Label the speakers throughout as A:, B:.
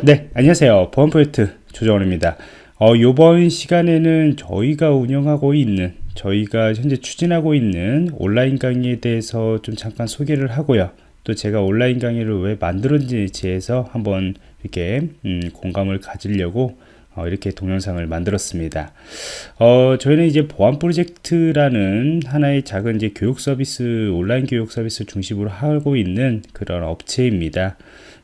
A: 네 안녕하세요 보안 프로젝트 조정원입니다 어, 이번 시간에는 저희가 운영하고 있는 저희가 현재 추진하고 있는 온라인 강의에 대해서 좀 잠깐 소개를 하고요 또 제가 온라인 강의를 왜 만들었는지에서 한번 이렇게 음, 공감을 가지려고 어, 이렇게 동영상을 만들었습니다. 어, 저희는 이제 보안 프로젝트라는 하나의 작은 이제 교육 서비스, 온라인 교육 서비스 중심으로 하고 있는 그런 업체입니다.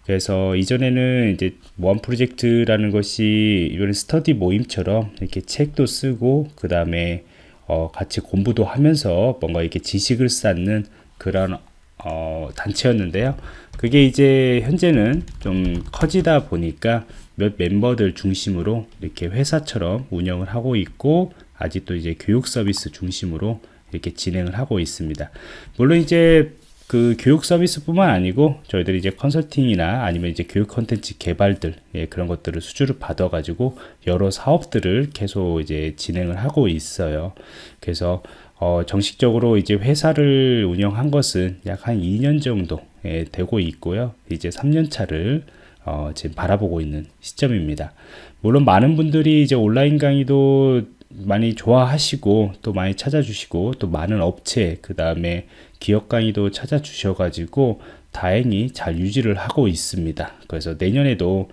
A: 그래서 이전에는 이제 보안 프로젝트라는 것이 이번 스터디 모임처럼 이렇게 책도 쓰고 그 다음에 어, 같이 공부도 하면서 뭔가 이렇게 지식을 쌓는 그런 어, 단체였는데요. 그게 이제 현재는 좀 커지다 보니까 몇 멤버들 중심으로 이렇게 회사처럼 운영을 하고 있고 아직도 이제 교육 서비스 중심으로 이렇게 진행을 하고 있습니다. 물론 이제 그 교육 서비스뿐만 아니고 저희들이 이제 컨설팅이나 아니면 이제 교육 컨텐츠 개발들 예, 그런 것들을 수주를 받아 가지고 여러 사업들을 계속 이제 진행을 하고 있어요. 그래서 어, 정식적으로 이제 회사를 운영한 것은 약 한 2년 정도 예, 되고 있고요. 이제 3년 차를 어, 지금 바라보고 있는 시점입니다. 물론 많은 분들이 이제 온라인 강의도 많이 좋아하시고 또 많이 찾아주시고 또 많은 업체 그 다음에 기업 강의도 찾아주셔 가지고 다행히 잘 유지를 하고 있습니다. 그래서 내년에도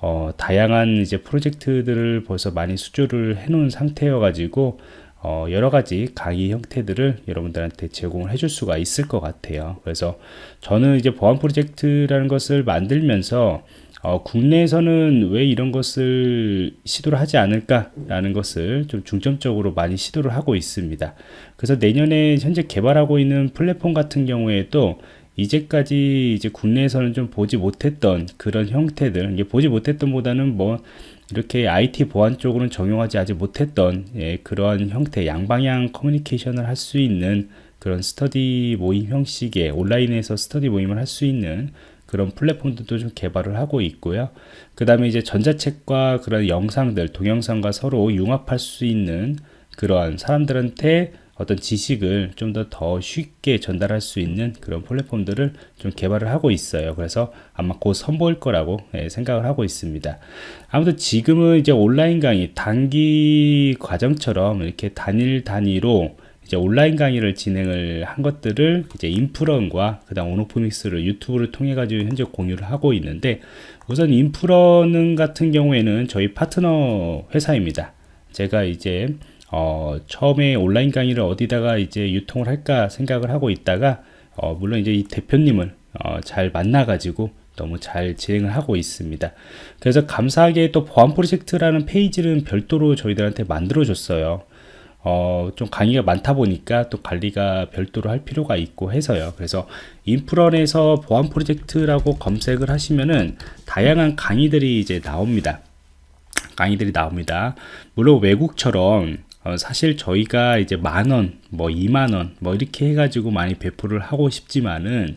A: 어, 다양한 이제 프로젝트들을 벌써 많이 수주를 해 놓은 상태여 가지고 어, 여러 가지 강의 형태들을 여러분들한테 제공을 해줄 수가 있을 것 같아요. 그래서 저는 이제 보안 프로젝트라는 것을 만들면서 어, 국내에서는 왜 이런 것을 시도를 하지 않을까 라는 것을 좀 중점적으로 많이 시도를 하고 있습니다. 그래서 내년에 현재 개발하고 있는 플랫폼 같은 경우에도 이제까지 이제 국내에서는 좀 보지 못했던 그런 형태들 이게 보지 못했던 보다는 뭐 이렇게 IT 보안 쪽으로는 적용하지 아직 못했던 예, 그러한 형태 양방향 커뮤니케이션을 할 수 있는 그런 스터디 모임 형식의 온라인에서 스터디 모임을 할 수 있는 그런 플랫폼들도 좀 개발을 하고 있고요. 그 다음에 이제 전자책과 그런 영상들, 동영상과 서로 융합할 수 있는 그러한 사람들한테 어떤 지식을 좀 더 더 쉽게 전달할 수 있는 그런 플랫폼들을 좀 개발을 하고 있어요. 그래서 아마 곧 선보일 거라고 예, 생각을 하고 있습니다. 아무튼 지금은 이제 온라인 강의 단기 과정처럼 이렇게 단일 단위로 이제 온라인 강의를 진행을 한 것들을 이제 인프런과 그다음 오노프믹스를 유튜브를 통해 가지고 현재 공유를 하고 있는데 우선 인프런은 같은 경우에는 저희 파트너 회사입니다. 제가 이제 어, 처음에 온라인 강의를 어디다가 이제 유통을 할까 생각을 하고 있다가 어, 물론 이제 이 대표님을 어, 잘 만나 가지고 너무 잘 진행을 하고 있습니다. 그래서 감사하게 또 보안 프로젝트라는 페이지는 별도로 저희들한테 만들어 줬어요. 어, 좀 강의가 많다 보니까 또 관리가 별도로 할 필요가 있고 해서요. 그래서 인프런에서 보안 프로젝트라고 검색을 하시면은 다양한 강의들이 이제 나옵니다. 강의들이 나옵니다. 물론 외국처럼 어, 사실 저희가 이제 만원, 뭐 2만원, 뭐 이렇게 해가지고 많이 배포를 하고 싶지만은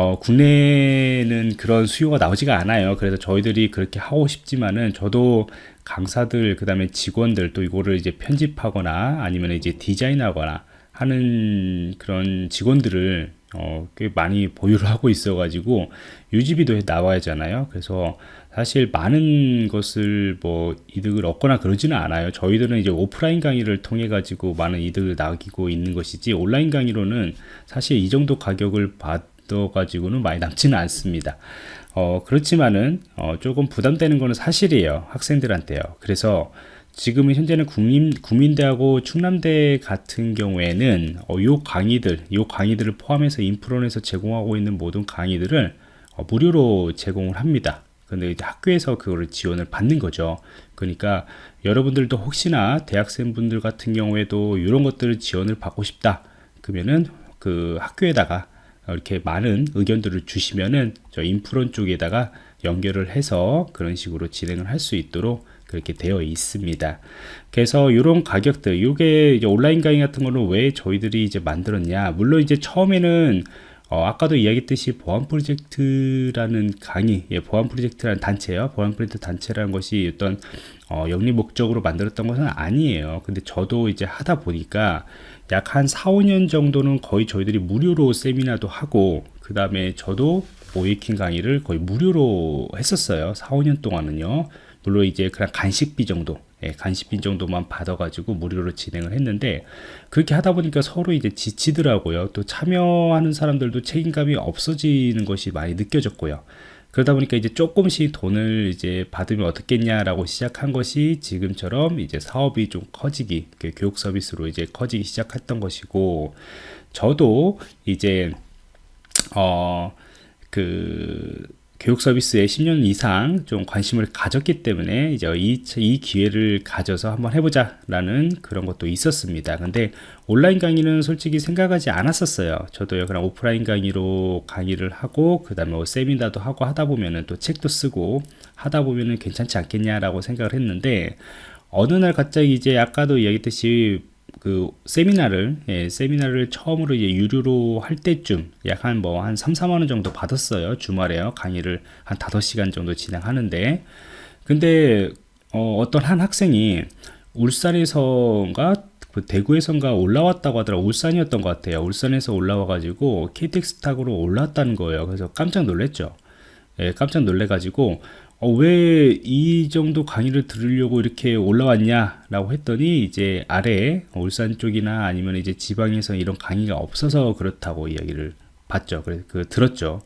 A: 어, 국내는 그런 수요가 나오지가 않아요. 그래서 저희들이 그렇게 하고 싶지만은 저도 강사들 그 다음에 직원들 또 이거를 이제 편집하거나 아니면 이제 디자인하거나 하는 그런 직원들을 어, 꽤 많이 보유를 하고 있어 가지고 유지비도 나와야 하잖아요 그래서 사실 많은 것을 뭐 이득을 얻거나 그러지는 않아요 저희들은 이제 오프라인 강의를 통해 가지고 많은 이득을 남기고 있는 것이지 온라인 강의로는 사실 이 정도 가격을 받 가지고는 많이 남지는 않습니다. 어, 그렇지만은 어, 조금 부담되는 것은 사실이에요 학생들한테요. 그래서 지금은 현재는 국민, 국민대하고 충남대 같은 경우에는 어, 요 강의들 요 강의들을 포함해서 인프론에서 제공하고 있는 모든 강의들을 어, 무료로 제공을 합니다. 근데 이제 학교에서 그거를 지원을 받는 거죠. 그러니까 여러분들도 혹시나 대학생분들 같은 경우에도 이런 것들을 지원을 받고 싶다. 그러면은 그 학교에다가 이렇게 많은 의견들을 주시면은 저 인프론 쪽에다가 연결을 해서 그런 식으로 진행을 할 수 있도록 그렇게 되어 있습니다. 그래서 이런 가격들, 이게 온라인 강의 같은 거는 왜 저희들이 이제 만들었냐? 물론 이제 처음에는 어, 아까도 이야기했듯이 보안 프로젝트라는 강의, 예, 보안 프로젝트라는 단체요. 보안 프로젝트 단체라는 것이 어떤 어, 영리 목적으로 만들었던 것은 아니에요. 근데 저도 이제 하다 보니까 약 한 4, 5년 정도는 거의 저희들이 무료로 세미나도 하고 그 다음에 저도 모의해킹 강의를 거의 무료로 했었어요. 4, 5년 동안은요. 물론 이제 그냥 간식비 정도, 예, 간식비 정도만 받아가지고 무료로 진행을 했는데 그렇게 하다 보니까 서로 이제 지치더라고요. 또 참여하는 사람들도 책임감이 없어지는 것이 많이 느껴졌고요. 그러다 보니까 이제 조금씩 돈을 이제 받으면 어떻겠냐라고 시작한 것이 지금처럼 이제 사업이 좀 커지기, 그 교육 서비스로 이제 커지기 시작했던 것이고, 저도 이제, 어, 그, 교육 서비스에 10년 이상 좀 관심을 가졌기 때문에 이제 이, 이 기회를 가져서 한번 해보자 라는 그런 것도 있었습니다. 근데 온라인 강의는 솔직히 생각하지 않았었어요. 저도요, 그냥 오프라인 강의로 강의를 하고, 그 다음에 뭐 세미나도 하고 하다 보면은 또 책도 쓰고 하다 보면은 괜찮지 않겠냐라고 생각을 했는데, 어느 날 갑자기 이제 아까도 이야기했듯이 그 세미나를 예, 세미나를 처음으로 이제 유료로 할 때쯤 약한뭐 한 3, 4만 원 정도 받았어요. 주말에요. 강의를 한 5시간 정도 진행하는데 근데 어, 어떤 한 학생이 울산에서인가 그 대구에선가 올라왔다고 하더라 울산이었던 것 같아요. 울산에서 올라와 가지고 KTX 타고로 올라왔다는 거예요. 그래서 깜짝 놀랐죠. 예, 깜짝 놀래 가지고 어, 왜 이 정도 강의를 들으려고 이렇게 올라왔냐 라고 했더니 이제 아래 울산 쪽이나 아니면 이제 지방에서 이런 강의가 없어서 그렇다고 이야기를 봤죠. 그래서 그 들었죠.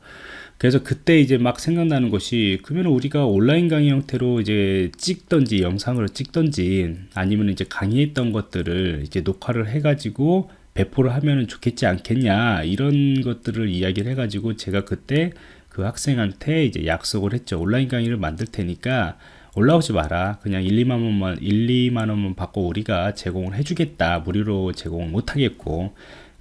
A: 그래서 그때 이제 막 생각나는 것이 그러면 우리가 온라인 강의 형태로 이제 찍던지 영상으로 찍던지 아니면 이제 강의했던 것들을 이제 녹화를 해가지고 배포를 하면 좋겠지 않겠냐 이런 것들을 이야기를 해가지고 제가 그때 그 학생한테 이제 약속을 했죠. 온라인 강의를 만들 테니까 올라오지 마라. 그냥 1, 2만 원만 1, 2만 원만 받고 우리가 제공을 해주겠다. 무료로 제공을 못 하겠고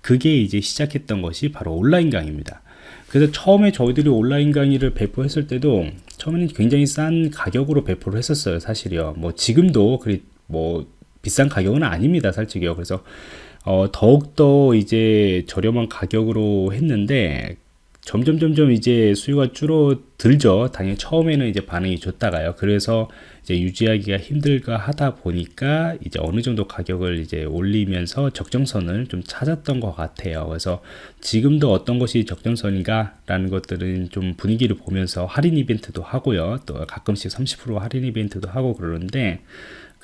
A: 그게 이제 시작했던 것이 바로 온라인 강의입니다. 그래서 처음에 저희들이 온라인 강의를 배포했을 때도 처음에는 굉장히 싼 가격으로 배포를 했었어요. 사실이요. 뭐 지금도 그리 뭐 비싼 가격은 아닙니다. 솔직히요. 그래서 어, 더욱더 이제 저렴한 가격으로 했는데 점점 점점 이제 수요가 줄어들죠. 당연히 처음에는 이제 반응이 좋다가요. 그래서 이제 유지하기가 힘들까 하다 보니까 이제 어느 정도 가격을 이제 올리면서 적정선을 좀 찾았던 것 같아요. 그래서 지금도 어떤 것이 적정선인가라는 것들은 좀 분위기를 보면서 할인 이벤트도 하고요. 또 가끔씩 30% 할인 이벤트도 하고 그러는데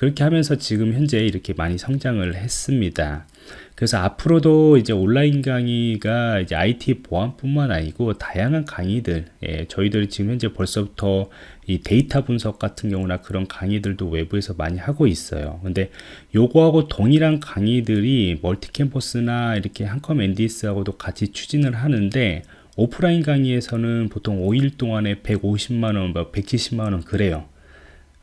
A: 그렇게 하면서 지금 현재 이렇게 많이 성장을 했습니다. 그래서 앞으로도 이제 온라인 강의가 이제 IT 보안뿐만 아니고 다양한 강의들, 예, 저희들이 지금 현재 벌써부터 이 데이터 분석 같은 경우나 그런 강의들도 외부에서 많이 하고 있어요. 근데 요거하고 동일한 강의들이 멀티 캠퍼스나 이렇게 한컴 NDS하고도 같이 추진을 하는데 오프라인 강의에서는 보통 5일 동안에 150만원, 170만원 뭐 그래요.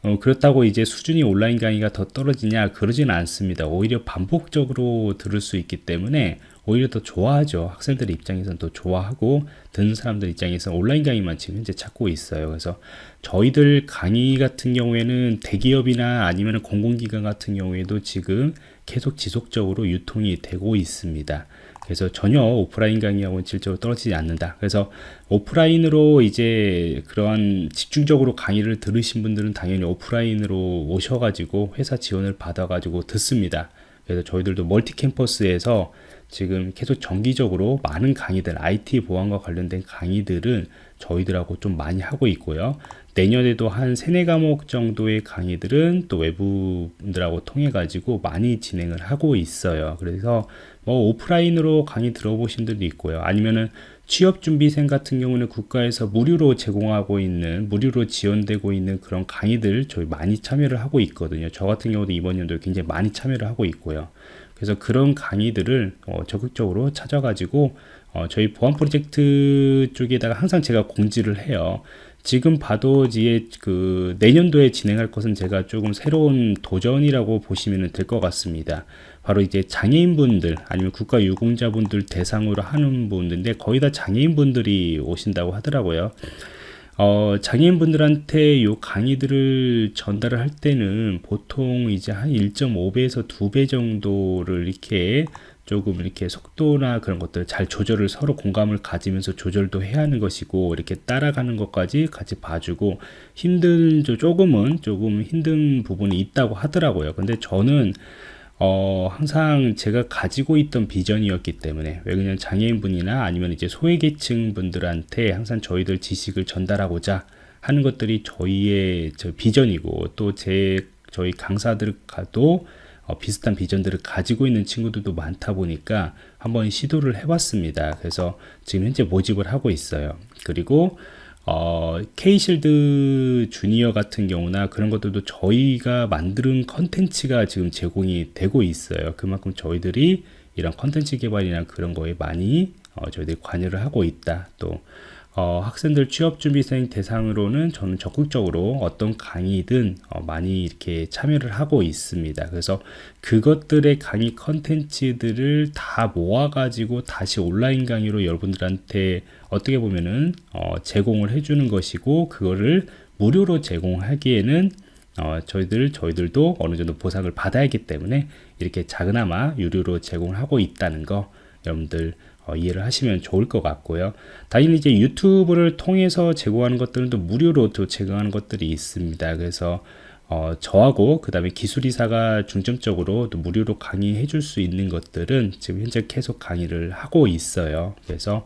A: 어, 그렇다고 이제 수준이 온라인 강의가 더 떨어지냐 그러지는 않습니다. 오히려 반복적으로 들을 수 있기 때문에 오히려 더 좋아하죠. 학생들 입장에서는 더 좋아하고 듣는 사람들 입장에서 온라인 강의만 지금 현재 찾고 있어요. 그래서 저희들 강의 같은 경우에는 대기업이나 아니면 공공기관 같은 경우에도 지금 계속 지속적으로 유통이 되고 있습니다. 그래서 전혀 오프라인 강의하고는 질적으로 떨어지지 않는다. 그래서 오프라인으로 이제 그러한 집중적으로 강의를 들으신 분들은 당연히 오프라인으로 오셔가지고 회사 지원을 받아가지고 듣습니다. 그래서 저희들도 멀티 캠퍼스에서 지금 계속 정기적으로 많은 강의들, IT 보안과 관련된 강의들을 저희들하고 좀 많이 하고 있고요. 내년에도 한 세네 과목 정도의 강의들은 또 외부분들하고 통해 가지고 많이 진행을 하고 있어요. 그래서 뭐 오프라인으로 강의 들어보신 분들도 있고요. 아니면은 취업준비생 같은 경우는 국가에서 무료로 제공하고 있는 무료로 지원되고 있는 그런 강의들 저희 많이 참여를 하고 있거든요. 저 같은 경우도 이번 연도에 굉장히 많이 참여를 하고 있고요. 그래서 그런 강의들을 어, 적극적으로 찾아가지고 어, 저희 보안 프로젝트 쪽에다가 항상 제가 공지를 해요. 지금 봐도 이제 그 내년도에 진행할 것은 제가 조금 새로운 도전이라고 보시면 될 것 같습니다. 바로 이제 장애인분들 아니면 국가유공자분들 대상으로 하는 분들인데 거의 다 장애인분들이 오신다고 하더라고요. 어, 장애인분들한테 요 강의들을 전달을 할 때는 보통 이제 한 1.5배에서 2배 정도를 이렇게 조금 이렇게 속도나 그런 것들 잘 조절을 서로 공감을 가지면서 조절도 해야 하는 것이고 이렇게 따라가는 것까지 같이 봐주고 힘든 조금은 조금 힘든 부분이 있다고 하더라고요. 근데 저는 어, 항상 제가 가지고 있던 비전이었기 때문에 왜냐면 장애인분이나 아니면 이제 소외계층 분들한테 항상 저희들 지식을 전달하고자 하는 것들이 저희의 저 비전이고 또 제 저희 강사들과도 어, 비슷한 비전들을 가지고 있는 친구들도 많다 보니까 한번 시도를 해봤습니다. 그래서 지금 현재 모집을 하고 있어요. 그리고 어, K실드 주니어 같은 경우나 그런 것들도 저희가 만드는 컨텐츠가 지금 제공이 되고 있어요. 그만큼 저희들이 이런 컨텐츠 개발이나 그런 거에 많이 어, 저희들이 관여를 하고 있다. 또 어, 학생들 취업준비생 대상으로는 저는 적극적으로 어떤 강의든 어, 많이 이렇게 참여를 하고 있습니다. 그래서 그것들의 강의 컨텐츠들을 다 모아가지고 다시 온라인 강의로 여러분들한테 어떻게 보면은 어, 제공을 해주는 것이고 그거를 무료로 제공하기에는 어, 저희들 저희들도 어느 정도 보상을 받아야 하기 때문에 이렇게 작은아마 유료로 제공을 하고 있다는 거 여러분들 어, 이해를 하시면 좋을 것 같고요. 당연히 이제 유튜브를 통해서 제공하는 것들은 또 무료로 또 제공하는 것들이 있습니다. 그래서 어, 저하고 그 다음에 기술이사가 중점적으로 또 무료로 강의해 줄 수 있는 것들은 지금 현재 계속 강의를 하고 있어요. 그래서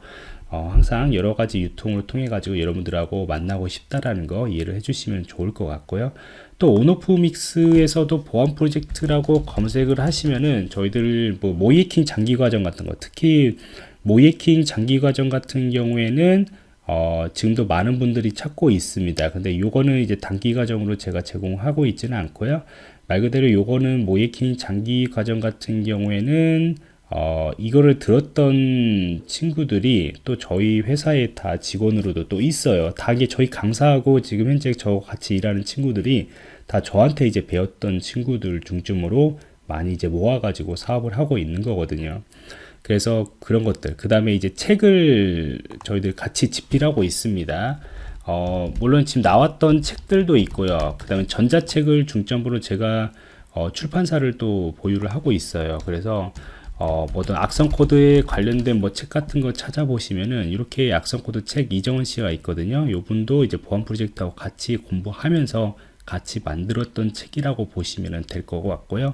A: 어, 항상 여러 가지 유통을 통해 가지고 여러분들하고 만나고 싶다라는 거 이해를 해주시면 좋을 것 같고요. 또 온오프 믹스에서도 보안 프로젝트라고 검색을 하시면은 저희들 뭐 모이킹 장기 과정 같은 거 특히 모이킹 장기 과정 같은 경우에는 어, 지금도 많은 분들이 찾고 있습니다. 근데 요거는 이제 단기 과정으로 제가 제공하고 있지는 않고요. 말 그대로 요거는 모이킹 장기 과정 같은 경우에는 어, 이거를 들었던 친구들이 또 저희 회사에 다 직원으로도 또 있어요. 다 이게 저희 강사하고 지금 현재 저 같이 일하는 친구들이 다 저한테 이제 배웠던 친구들 중심으로 많이 이제 모아가지고 사업을 하고 있는 거거든요. 그래서 그런 것들. 그 다음에 이제 책을 저희들 같이 집필하고 있습니다. 어, 물론 지금 나왔던 책들도 있고요. 그 다음에 전자책을 중점으로 제가 어, 출판사를 또 보유를 하고 있어요. 그래서 어, 뭐든 악성 코드에 관련된 뭐 책 같은 거 찾아보시면은 이렇게 악성 코드 책 이정원 씨가 있거든요. 요분도 이제 보안 프로젝트하고 같이 공부하면서 같이 만들었던 책이라고 보시면 될 것 같고요.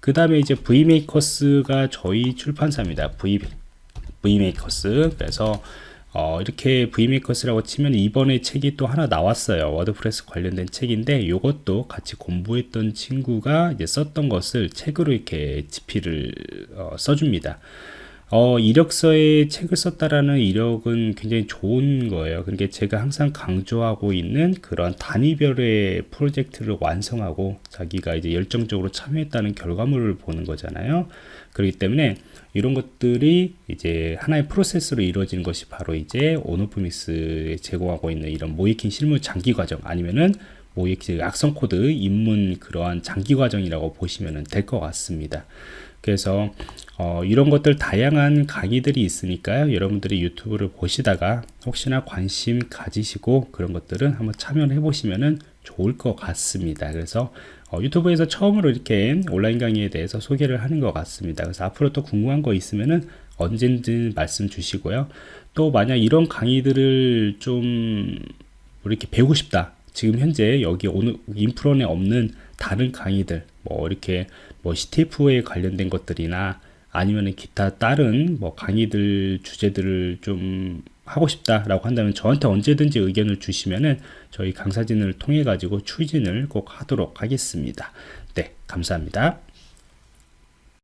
A: 그 다음에 이제 V메이커스가 저희 출판사입니다. V, V메이커스. 그래서 어, 이렇게 V메이커스라고 치면 이번에 책이 또 하나 나왔어요. 워드프레스 관련된 책인데 이것도 같이 공부했던 친구가 이제 썼던 것을 책으로 이렇게 집필을 어, 써줍니다. 어, 이력서에 책을 썼다라는 이력은 굉장히 좋은 거예요. 그러니까 제가 항상 강조하고 있는 그런 단위별의 프로젝트를 완성하고 자기가 이제 열정적으로 참여했다는 결과물을 보는 거잖아요. 그렇기 때문에 이런 것들이 이제 하나의 프로세스로 이루어지는 것이 바로 이제 온오프믹스에 제공하고 있는 이런 모의해킹 실무 장기 과정 아니면은 모의해킹 악성 코드 입문 그러한 장기 과정이라고 보시면 될 것 같습니다. 그래서 어, 이런 것들 다양한 강의들이 있으니까요. 여러분들이 유튜브를 보시다가 혹시나 관심 가지시고 그런 것들은 한번 참여해 보시면 좋을 것 같습니다. 그래서 어, 유튜브에서 처음으로 이렇게 온라인 강의에 대해서 소개를 하는 것 같습니다. 그래서 앞으로 또 궁금한 거 있으면은 언제든 말씀 주시고요. 또 만약 이런 강의들을 좀 이렇게 배우고 싶다. 지금 현재 여기 오늘 인프론에 없는 다른 강의들 뭐 이렇게 뭐 CTF에 관련된 것들이나 아니면 기타 다른 뭐 강의들 주제들을 좀 하고 싶다라고 한다면 저한테 언제든지 의견을 주시면은 저희 강사진을 통해 가지고 추진을 꼭 하도록 하겠습니다. 네, 감사합니다.